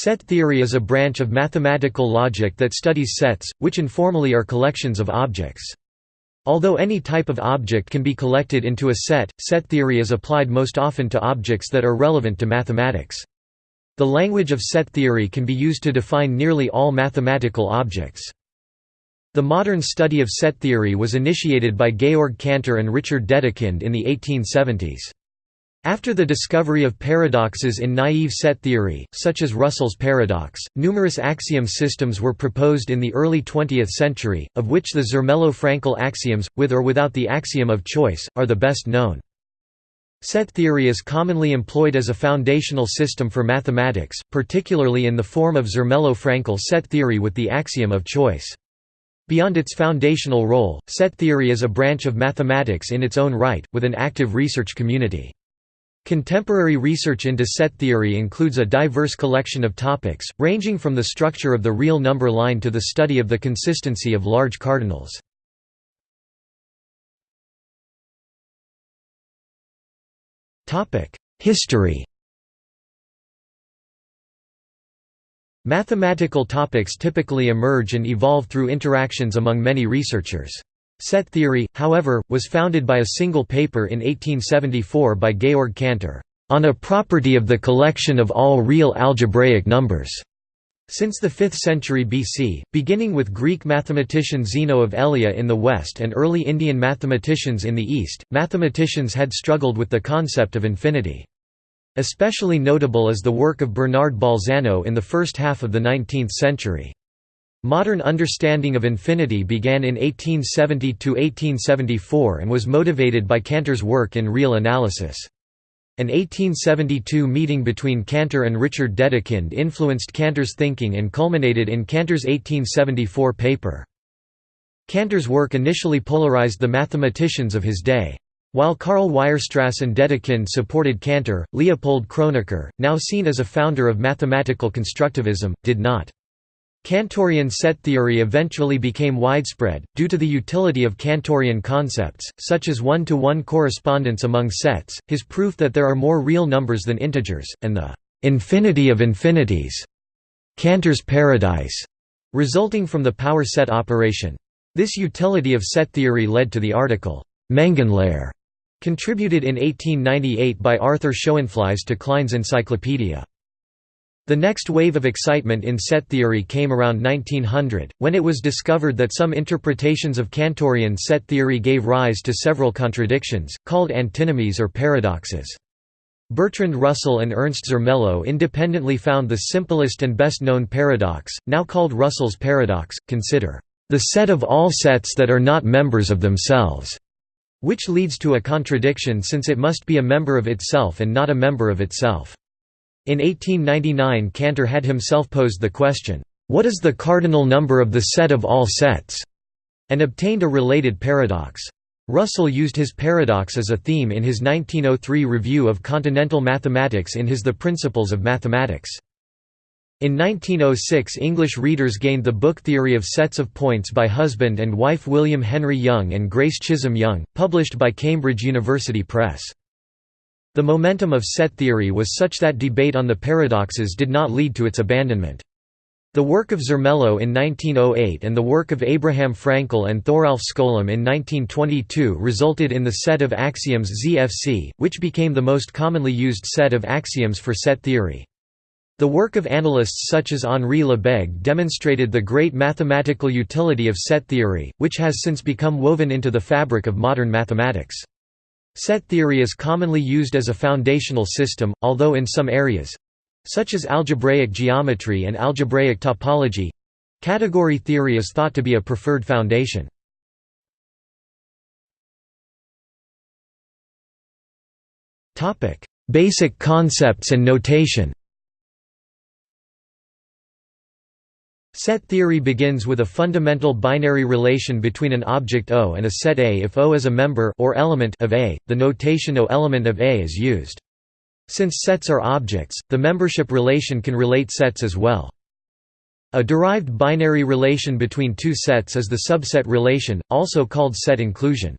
Set theory is a branch of mathematical logic that studies sets, which informally are collections of objects. Although any type of object can be collected into a set, set theory is applied most often to objects that are relevant to mathematics. The language of set theory can be used to define nearly all mathematical objects. The modern study of set theory was initiated by Georg Cantor and Richard Dedekind in the 1870s. After the discovery of paradoxes in naive set theory, such as Russell's paradox, numerous axiom systems were proposed in the early 20th century, of which the Zermelo-Fraenkel axioms, with or without the axiom of choice, are the best known. Set theory is commonly employed as a foundational system for mathematics, particularly in the form of Zermelo-Fraenkel set theory with the axiom of choice. Beyond its foundational role, set theory is a branch of mathematics in its own right, with an active research community. Contemporary research into set theory includes a diverse collection of topics, ranging from the structure of the real number line to the study of the consistency of large cardinals. History Mathematical topics typically emerge and evolve through interactions among many researchers. Set theory, however, was founded by a single paper in 1874 by Georg Cantor, "...on a property of the collection of all real algebraic numbers." Since the 5th century BC, beginning with Greek mathematician Zeno of Elea in the west and early Indian mathematicians in the east, mathematicians had struggled with the concept of infinity. Especially notable is the work of Bernard Bolzano in the first half of the 19th century. Modern understanding of infinity began in 1870–1874 and was motivated by Cantor's work in real analysis. An 1872 meeting between Cantor and Richard Dedekind influenced Cantor's thinking and culminated in Cantor's 1874 paper. Cantor's work initially polarized the mathematicians of his day. While Karl Weierstrass and Dedekind supported Cantor, Leopold Kronecker, now seen as a founder of mathematical constructivism, did not. Cantorian set theory eventually became widespread, due to the utility of Cantorian concepts, such as one-to-one -one correspondence among sets, his proof that there are more real numbers than integers, and the «infinity of infinities» Cantor's paradise, resulting from the power set operation. This utility of set theory led to the article, Mengenlehre, contributed in 1898 by Arthur Schoenflies to Klein's Encyclopedia. The next wave of excitement in set theory came around 1900, when it was discovered that some interpretations of Cantorian set theory gave rise to several contradictions, called antinomies or paradoxes. Bertrand Russell and Ernst Zermelo independently found the simplest and best known paradox, now called Russell's paradox, consider the set of all sets that are not members of themselves, which leads to a contradiction since it must be a member of itself and not a member of itself. In 1899 Cantor had himself posed the question, "'What is the cardinal number of the set of all sets?' and obtained a related paradox. Russell used his paradox as a theme in his 1903 review of continental mathematics in his The Principles of Mathematics. In 1906 English readers gained the book Theory of Sets of Points by husband and wife William Henry Young and Grace Chisholm Young, published by Cambridge University Press. The momentum of set theory was such that debate on the paradoxes did not lead to its abandonment. The work of Zermelo in 1908 and the work of Abraham Fraenkel and Thoralf Skolem in 1922 resulted in the set of axioms ZFC, which became the most commonly used set of axioms for set theory. The work of analysts such as Henri Lebesgue demonstrated the great mathematical utility of set theory, which has since become woven into the fabric of modern mathematics. Set theory is commonly used as a foundational system, although in some areas—such as algebraic geometry and algebraic topology—category theory is thought to be a preferred foundation. Basic concepts and notation Set theory begins with a fundamental binary relation between an object O and a set A if O is a member or element of A, the notation O element of A is used. Since sets are objects, the membership relation can relate sets as well. A derived binary relation between two sets is the subset relation, also called set inclusion.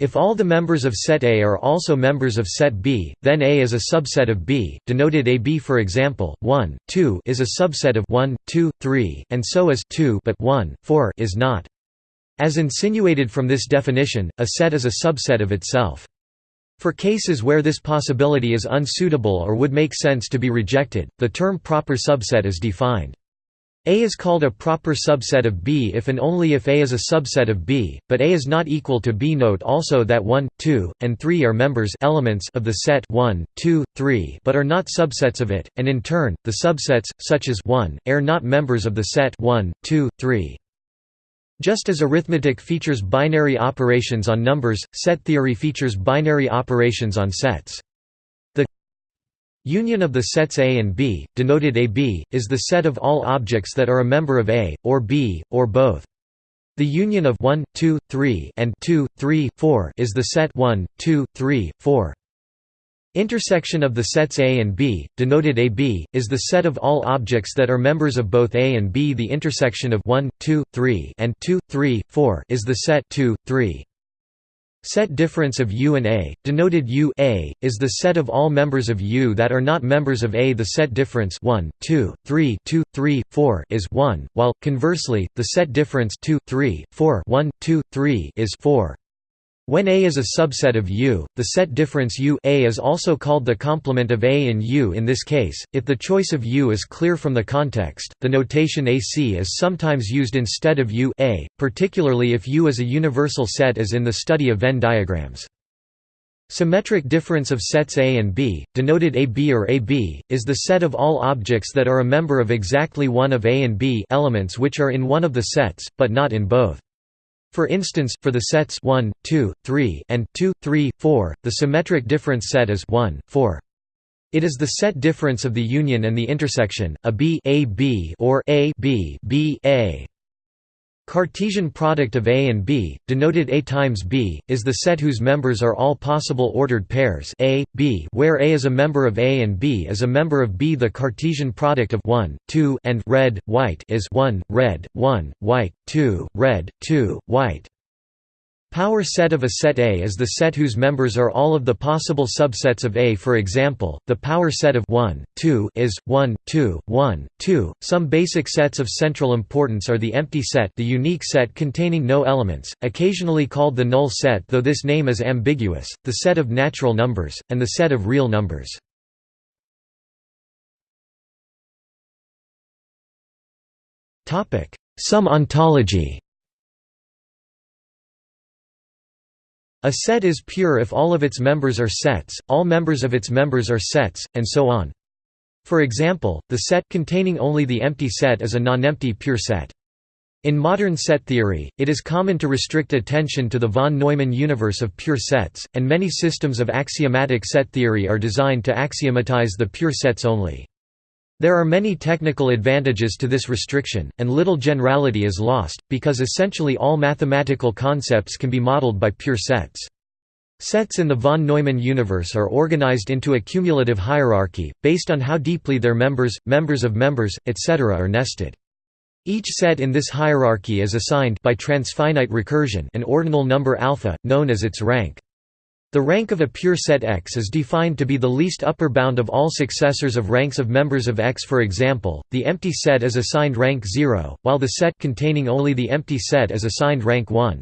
If all the members of set A are also members of set B, then A is a subset of B, denoted AB for example, 1, 2 is a subset of 1, 2, 3, and so is 2 but 1, 4 is not. As insinuated from this definition, a set is a subset of itself. For cases where this possibility is unsuitable or would make sense to be rejected, the term proper subset is defined. A is called a proper subset of B if and only if A is a subset of B, but A is not equal to B. Note also that 1, 2, and 3 are members elements of the set 1, 2, 3 but are not subsets of it, and in turn, the subsets, such as 1, are not members of the set 1, 2, 3. Just as arithmetic features binary operations on numbers, set theory features binary operations on sets. Union of the sets A and B, denoted AB, is the set of all objects that are a member of A, or B, or both. The union of 1, 2, 3 and 2, 3, 4 is the set 1, 2, 3, 4. Intersection of the sets A and B, denoted AB, is the set of all objects that are members of both A and B. The intersection of 1, 2, 3 and 2, 3, 4 is the set 2, 3. Set difference of U and A, denoted U A, is the set of all members of U that are not members of A. The set difference 1, 2, 3, 2, 3, 4 is 1, while, conversely, the set difference 2, 3, 4 1, 2, 3 is 4. When A is a subset of U, the set difference U A is also called the complement of A in U in this case, if the choice of U is clear from the context, the notation AC is sometimes used instead of U A, particularly if U is a universal set as in the study of Venn diagrams. Symmetric difference of sets A and B, denoted AB or AB, is the set of all objects that are a member of exactly one of A and B elements which are in one of the sets, but not in both. For instance, for the sets 1, 2, 3, and 2, 3, 4, the symmetric difference set is 1, 4. It is the set difference of the union and the intersection, a B, a B or a B, B, A. Cartesian product of A and B, denoted A times B, is the set whose members are all possible ordered pairs A, B where A is a member of A and B is a member of B. The Cartesian product of 1, 2 and red, white is 1, red, 1, white, 2, red, 2, white. Power set of a set A is the set whose members are all of the possible subsets of A. For example, the power set of 1, 2 is 1, 2, 1, 2. Some basic sets of central importance are the empty set, the unique set containing no elements, occasionally called the null set, though this name is ambiguous, the set of natural numbers, and the set of real numbers. Topic: Some ontology. A set is pure if all of its members are sets, all members of its members are sets, and so on. For example, the set containing only the empty set is a non-empty pure set. In modern set theory, it is common to restrict attention to the von Neumann universe of pure sets, and many systems of axiomatic set theory are designed to axiomatize the pure sets only. There are many technical advantages to this restriction, and little generality is lost, because essentially all mathematical concepts can be modeled by pure sets. Sets in the von Neumann universe are organized into a cumulative hierarchy, based on how deeply their members, members of members, etc. are nested. Each set in this hierarchy is assigned by transfinite recursion an ordinal number alpha, known as its rank. The rank of a pure set X is defined to be the least upper bound of all successors of ranks of members of X for example, the empty set is assigned rank 0, while the set containing only the empty set is assigned rank 1.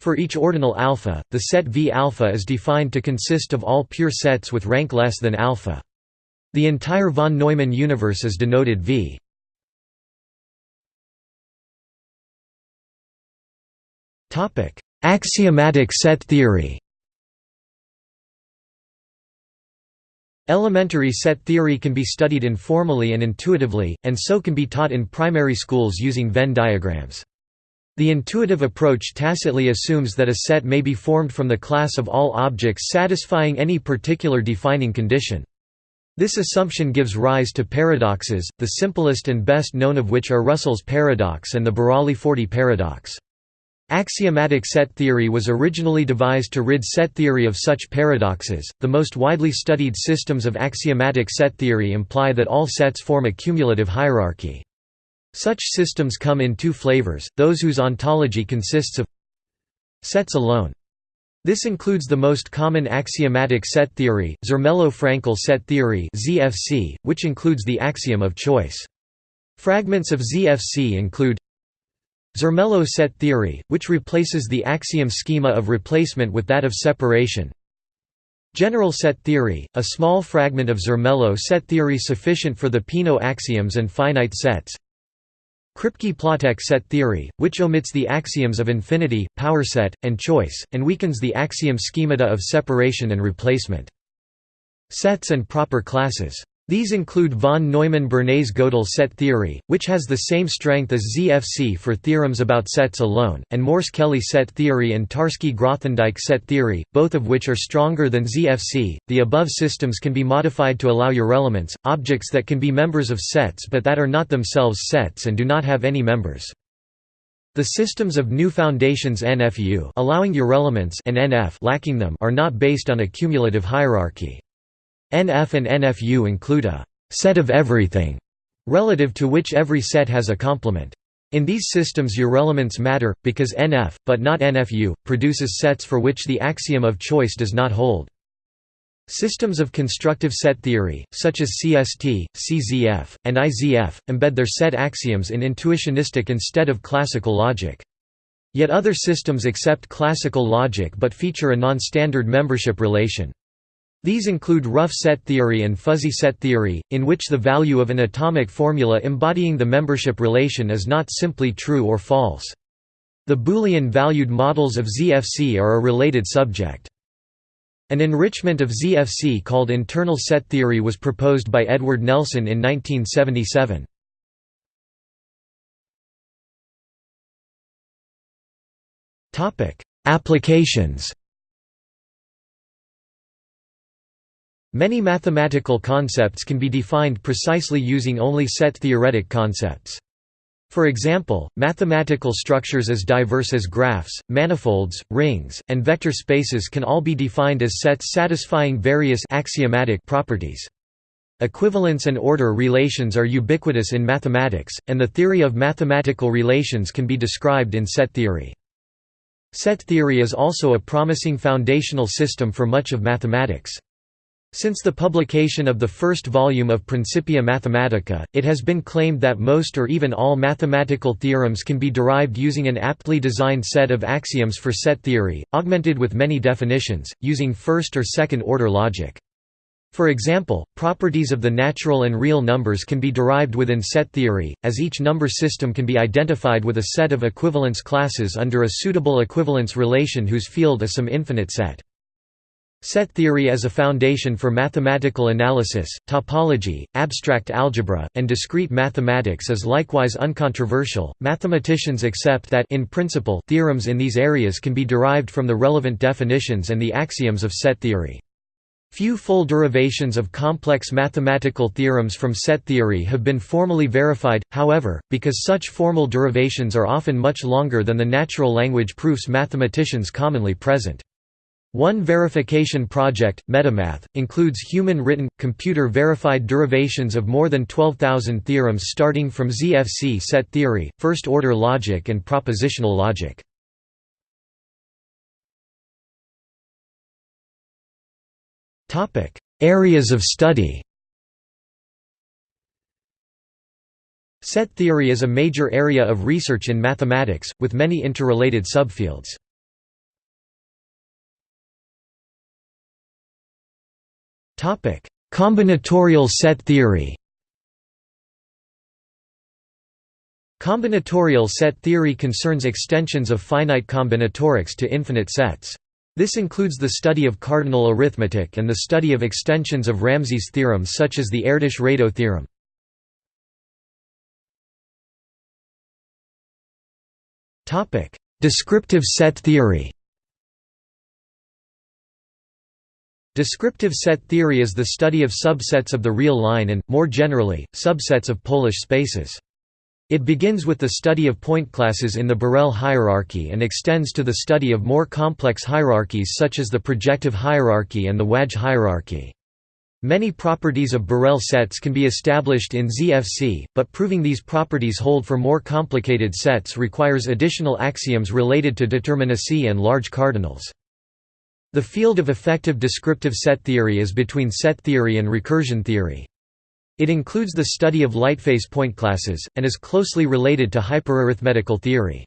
For each ordinal alpha, the set V alpha is defined to consist of all pure sets with rank less than alpha. The entire von Neumann universe is denoted V. Axiomatic set theory Elementary set theory can be studied informally and intuitively, and so can be taught in primary schools using Venn diagrams. The intuitive approach tacitly assumes that a set may be formed from the class of all objects satisfying any particular defining condition. This assumption gives rise to paradoxes, the simplest and best known of which are Russell's paradox and the Burali-Forti paradox. Axiomatic set theory was originally devised to rid set theory of such paradoxes. The most widely studied systems of axiomatic set theory imply that all sets form a cumulative hierarchy. Such systems come in two flavors, those whose ontology consists of sets alone. This includes the most common axiomatic set theory, Zermelo-Fraenkel set theory (ZFC), which includes the axiom of choice. Fragments of ZFC include Zermelo set theory, which replaces the axiom schema of replacement with that of separation. General set theory, a small fragment of Zermelo set theory sufficient for the Peano axioms and finite sets. Kripke-Platek set theory, which omits the axioms of infinity, power set, and choice, and weakens the axiom schemata of separation and replacement. Sets and proper classes these include von Neumann-Bernays-Gödel set theory, which has the same strength as ZFC for theorems about sets alone, and Morse-Kelley set theory and Tarski-Grothendieck set theory, both of which are stronger than ZFC. The above systems can be modified to allow urelements, objects that can be members of sets but that are not themselves sets and do not have any members. The systems of new foundations NFU allowing urelements and NF lacking them are not based on a cumulative hierarchy. NF and NFU include a «set of everything» relative to which every set has a complement. In these systems urelements matter, because NF, but not NFU, produces sets for which the axiom of choice does not hold. Systems of constructive set theory, such as CST, CZF, and IZF, embed their set axioms in intuitionistic instead of classical logic. Yet other systems accept classical logic but feature a non-standard membership relation. These include rough set theory and fuzzy set theory, in which the value of an atomic formula embodying the membership relation is not simply true or false. The Boolean-valued models of ZFC are a related subject. An enrichment of ZFC called internal set theory was proposed by Edward Nelson in 1977. Applications Many mathematical concepts can be defined precisely using only set theoretic concepts. For example, mathematical structures as diverse as graphs, manifolds, rings, and vector spaces can all be defined as sets satisfying various axiomatic properties. Equivalence and order relations are ubiquitous in mathematics, and the theory of mathematical relations can be described in set theory. Set theory is also a promising foundational system for much of mathematics. Since the publication of the first volume of Principia Mathematica, it has been claimed that most or even all mathematical theorems can be derived using an aptly designed set of axioms for set theory, augmented with many definitions, using first or second order logic. For example, properties of the natural and real numbers can be derived within set theory, as each number system can be identified with a set of equivalence classes under a suitable equivalence relation whose field is some infinite set. Set theory as a foundation for mathematical analysis, topology, abstract algebra, and discrete mathematics is likewise uncontroversial. Mathematicians accept that in principle theorems in these areas can be derived from the relevant definitions and the axioms of set theory. Few full derivations of complex mathematical theorems from set theory have been formally verified, however, because such formal derivations are often much longer than the natural language proofs mathematicians commonly present. One verification project, MetaMath, includes human-written, computer-verified derivations of more than 12,000 theorems starting from ZFC set theory, first-order logic and propositional logic. Areas of study Set theory is a major area of research in mathematics, with many interrelated subfields. Topic: Combinatorial set theory. Combinatorial set theory concerns extensions of finite combinatorics to infinite sets. This includes the study of cardinal arithmetic and the study of extensions of Ramsey's theorem such as the Erdős-Rado theorem. Descriptive set theory Descriptive set theory is the study of subsets of the real line and, more generally, subsets of Polish spaces. It begins with the study of point classes in the Borel hierarchy and extends to the study of more complex hierarchies such as the projective hierarchy and the Wadge hierarchy. Many properties of Borel sets can be established in ZFC, but proving these properties hold for more complicated sets requires additional axioms related to determinacy and large cardinals. The field of effective descriptive set theory is between set theory and recursion theory. It includes the study of lightface point classes, and is closely related to hyperarithmetical theory.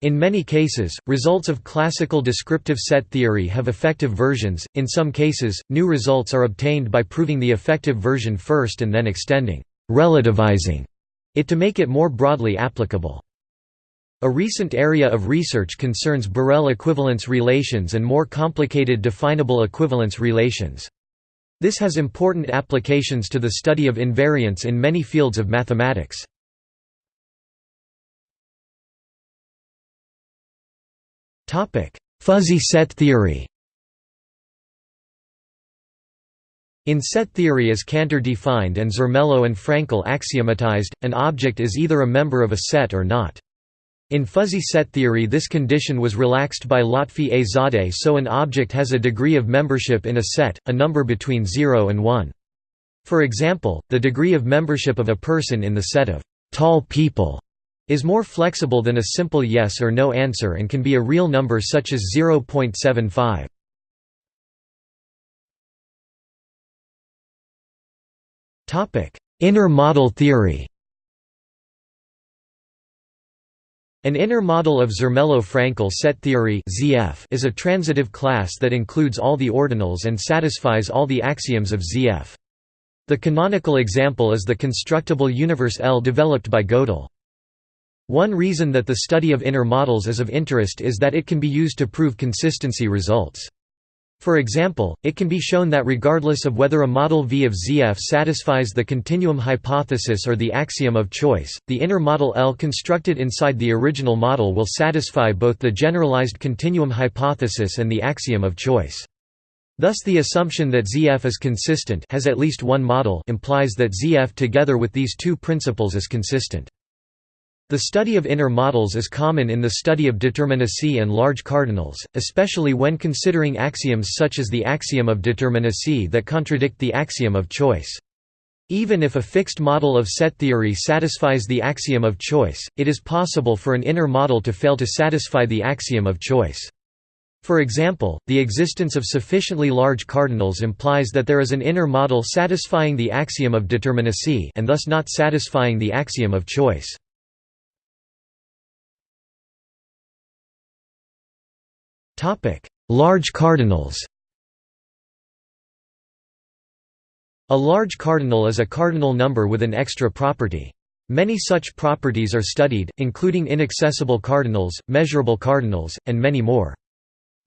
In many cases, results of classical descriptive set theory have effective versions, in some cases, new results are obtained by proving the effective version first and then extending relativizing it to make it more broadly applicable. A recent area of research concerns Borel equivalence relations and more complicated definable equivalence relations. This has important applications to the study of invariance in many fields of mathematics. Fuzzy set theory In set theory as Cantor defined and Zermelo and Fraenkel axiomatized, an object is either a member of a set or not. In fuzzy set theory this condition was relaxed by Lotfi A. Zadeh so an object has a degree of membership in a set, a number between 0 and 1. For example, the degree of membership of a person in the set of tall people is more flexible than a simple yes or no answer and can be a real number such as 0.75. Inner model theory An inner model of Zermelo-Fraenkel set theory ZF is a transitive class that includes all the ordinals and satisfies all the axioms of ZF. The canonical example is the constructible universe L developed by Gödel. One reason that the study of inner models is of interest is that it can be used to prove consistency results. For example, it can be shown that regardless of whether a model V of ZF satisfies the continuum hypothesis or the axiom of choice, the inner model L constructed inside the original model will satisfy both the generalized continuum hypothesis and the axiom of choice. Thus the assumption that ZF is consistent has at least one model implies that ZF together with these two principles is consistent. The study of inner models is common in the study of determinacy and large cardinals, especially when considering axioms such as the axiom of determinacy that contradict the axiom of choice. Even if a fixed model of set theory satisfies the axiom of choice, it is possible for an inner model to fail to satisfy the axiom of choice. For example, the existence of sufficiently large cardinals implies that there is an inner model satisfying the axiom of determinacy and thus not satisfying the axiom of choice. Large cardinals A large cardinal is a cardinal number with an extra property. Many such properties are studied, including inaccessible cardinals, measurable cardinals, and many more.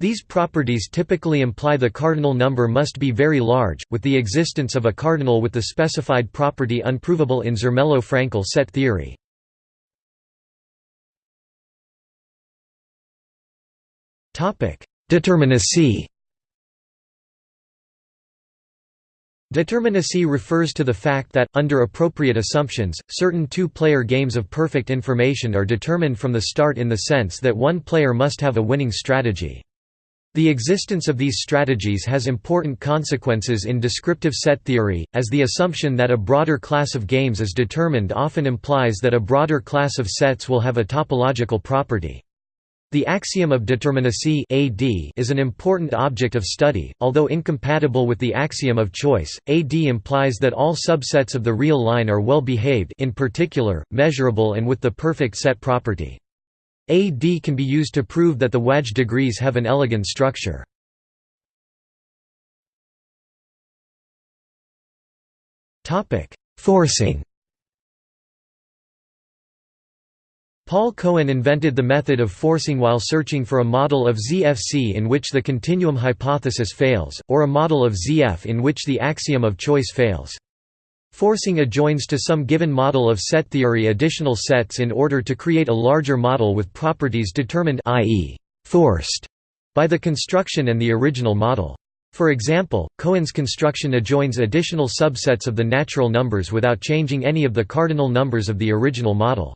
These properties typically imply the cardinal number must be very large, with the existence of a cardinal with the specified property unprovable in Zermelo-Fraenkel set theory. Determinacy Determinacy refers to the fact that, under appropriate assumptions, certain two-player games of perfect information are determined from the start in the sense that one player must have a winning strategy. The existence of these strategies has important consequences in descriptive set theory, as the assumption that a broader class of games is determined often implies that a broader class of sets will have a topological property. The axiom of determinacy AD is an important object of study, although incompatible with the axiom of choice. AD implies that all subsets of the real line are well behaved in particular, measurable and with the perfect set property. AD can be used to prove that the Wadge degrees have an elegant structure. Topic: Forcing Paul Cohen invented the method of forcing while searching for a model of ZFC in which the continuum hypothesis fails, or a model of ZF in which the axiom of choice fails. Forcing adjoins to some given model of set theory additional sets in order to create a larger model with properties determined i.e., forced by the construction and the original model. For example, Cohen's construction adjoins additional subsets of the natural numbers without changing any of the cardinal numbers of the original model.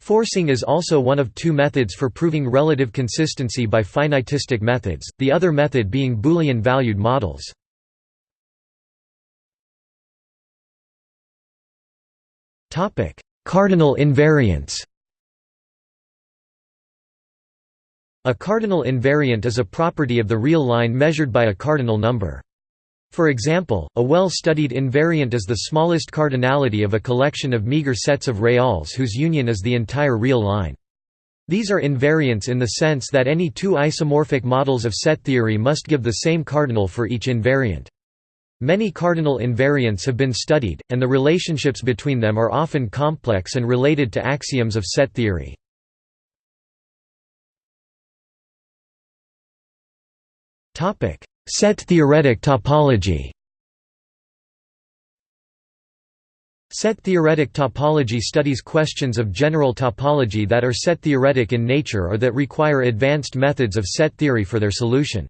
Forcing is also one of two methods for proving relative consistency by finitistic methods, the other method being Boolean-valued models. Cardinal invariance A cardinal invariant is a property of the real line measured by a cardinal number. For example, a well-studied invariant is the smallest cardinality of a collection of meager sets of reals whose union is the entire real line. These are invariants in the sense that any two isomorphic models of set theory must give the same cardinal for each invariant. Many cardinal invariants have been studied, and the relationships between them are often complex and related to axioms of set theory. Set-theoretic topology Set-theoretic topology studies questions of general topology that are set-theoretic in nature or that require advanced methods of set theory for their solution.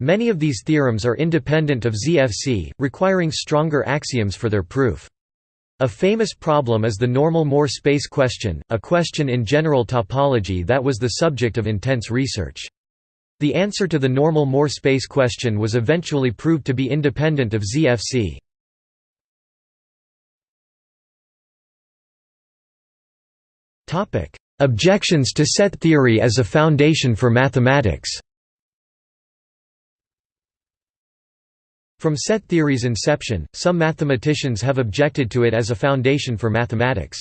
Many of these theorems are independent of ZFC, requiring stronger axioms for their proof. A famous problem is the normal Moore space question, a question in general topology that was the subject of intense research. The answer to the normal Moore space question was eventually proved to be independent of ZFC. Objections to set theory as a foundation for mathematics From set theory's inception, some mathematicians have objected to it as a foundation for mathematics.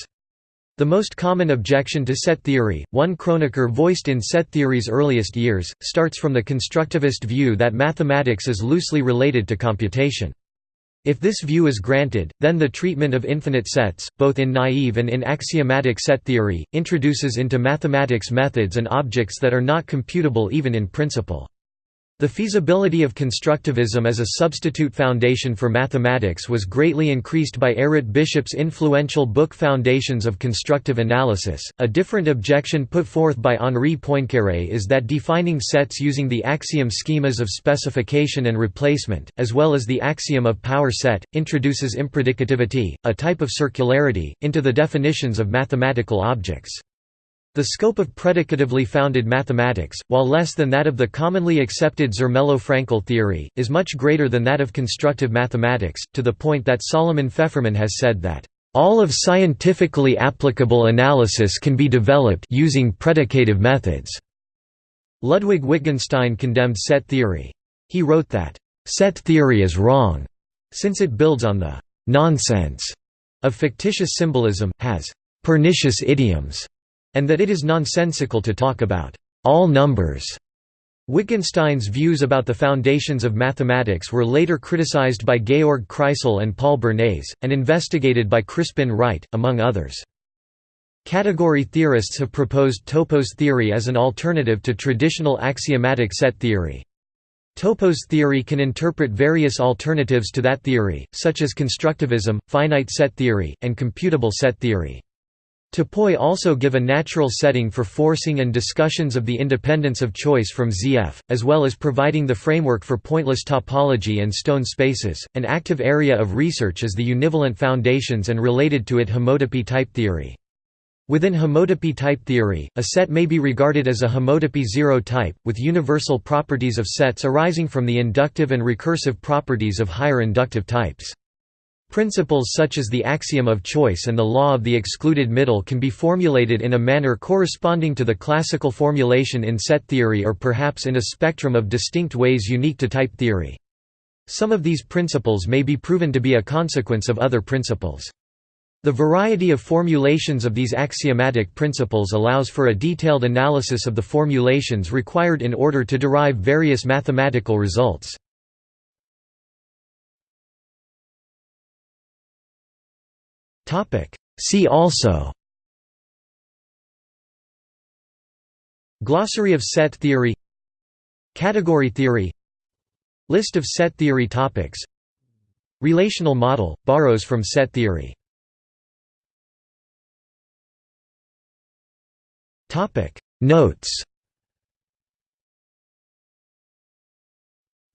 The most common objection to set theory, one Kronecker voiced in set theory's earliest years, starts from the constructivist view that mathematics is loosely related to computation. If this view is granted, then the treatment of infinite sets, both in naive and in axiomatic set theory, introduces into mathematics methods and objects that are not computable even in principle. The feasibility of constructivism as a substitute foundation for mathematics was greatly increased by Errett Bishop's influential book Foundations of Constructive Analysis. A different objection put forth by Henri Poincaré is that defining sets using the axiom schemas of specification and replacement, as well as the axiom of power set, introduces impredicativity, a type of circularity, into the definitions of mathematical objects. The scope of predicatively founded mathematics, while less than that of the commonly accepted Zermelo-Fraenkel theory, is much greater than that of constructive mathematics, to the point that Solomon Feferman has said that, "...all of scientifically applicable analysis can be developed using predicative methods." Ludwig Wittgenstein condemned set theory. He wrote that, "...set theory is wrong," since it builds on the "...nonsense," of fictitious symbolism, has "...pernicious idioms." And that it is nonsensical to talk about all numbers. Wittgenstein's views about the foundations of mathematics were later criticized by Georg Kreisel and Paul Bernays, and investigated by Crispin Wright, among others. Category theorists have proposed topos theory as an alternative to traditional axiomatic set theory. Topos theory can interpret various alternatives to that theory, such as constructivism, finite set theory, and computable set theory. Topoi also give a natural setting for forcing and discussions of the independence of choice from ZF, as well as providing the framework for pointless topology and stone spaces. An active area of research is the univalent foundations and related to it homotopy type theory. Within homotopy type theory, a set may be regarded as a homotopy zero type, with universal properties of sets arising from the inductive and recursive properties of higher inductive types. Principles such as the axiom of choice and the law of the excluded middle can be formulated in a manner corresponding to the classical formulation in set theory or perhaps in a spectrum of distinct ways unique to type theory. Some of these principles may be proven to be a consequence of other principles. The variety of formulations of these axiomatic principles allows for a detailed analysis of the formulations required in order to derive various mathematical results. See also. Glossary of set theory. Category theory. List of set theory topics. Relational model, borrows from set theory. Notes.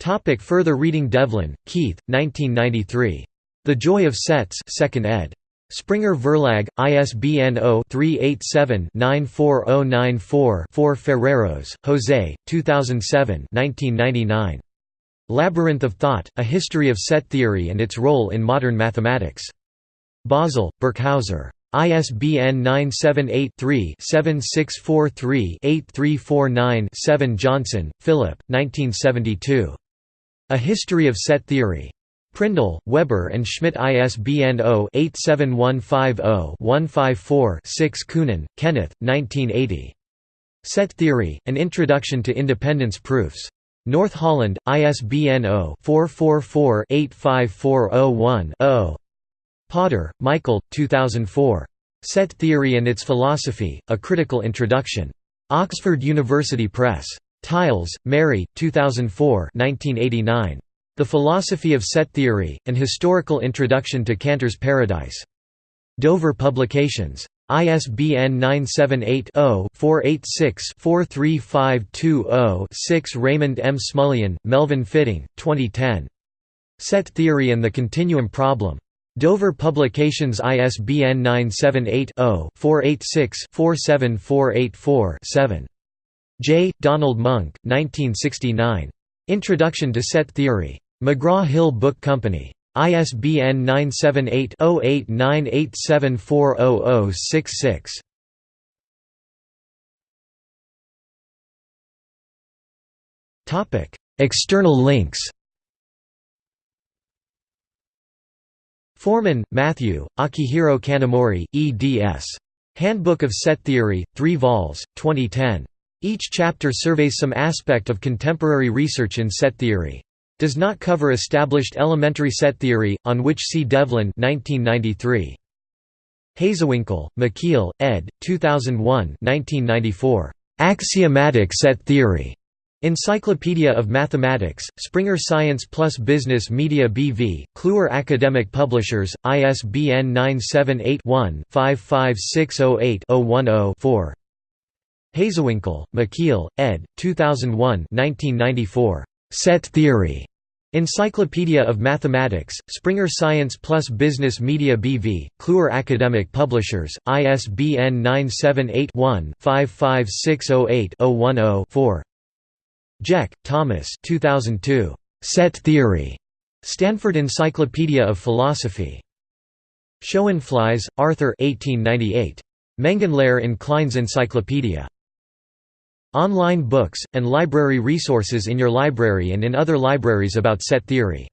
Topic further reading Devlin, Keith, 1993. The Joy of Sets 2nd ed. Springer Verlag, ISBN 0-387-94094-4 Ferreirós, Jose, 2007 1999. Labyrinth of Thought, A History of Set Theory and Its Role in Modern Mathematics. Basel, Birkhäuser. ISBN 978-3-7643-8349-7 Johnson, Philip, 1972. A History of Set Theory. Prindle, Weber and Schmidt ISBN 0-87150-154-6 Kunen, Kenneth, 1980. Set Theory, An Introduction to Independence Proofs. North Holland, ISBN 0-444-85401-0. Potter, Michael, 2004. Set Theory and Its Philosophy, A Critical Introduction. Oxford University Press. Tiles, Mary, 2004 1989. The Philosophy of Set Theory, An Historical Introduction to Cantor's Paradise. Dover Publications. ISBN 978-0-486-43520-6 Raymond M. Smullyan, Melvin Fitting, 2010. Set Theory and the Continuum Problem. Dover Publications ISBN 978-0-486-47484-7. J. Donald Monk, 1969. Introduction to Set Theory. McGraw-Hill Book Company. ISBN 978-0898740066. External links Foreman, Matthew, Akihiro Kanamori, eds. Handbook of Set Theory, 3 vols, 2010. Each chapter surveys some aspect of contemporary research in set theory. Does not cover established elementary set theory, on which see Devlin 1993. Hazewinkel, Michiel, ed. 2001 1994. Axiomatic Set Theory. Encyclopedia of Mathematics, Springer Science Plus Business Media BV, Kluwer Academic Publishers, ISBN 978-1-55608-010-4. Hazewinkel, Michiel, ed. 2001 1994. Set Theory. Encyclopedia of Mathematics, Springer Science Plus Business Media BV, Kluwer Academic Publishers, ISBN 978 one 55608 10 Jack Thomas 2002. Set Theory. Stanford Encyclopedia of Philosophy. Schoenflies, Arthur 1898. Mengenlehre in Klein's Encyclopedia. Online books, and library resources in your library and in other libraries about set theory.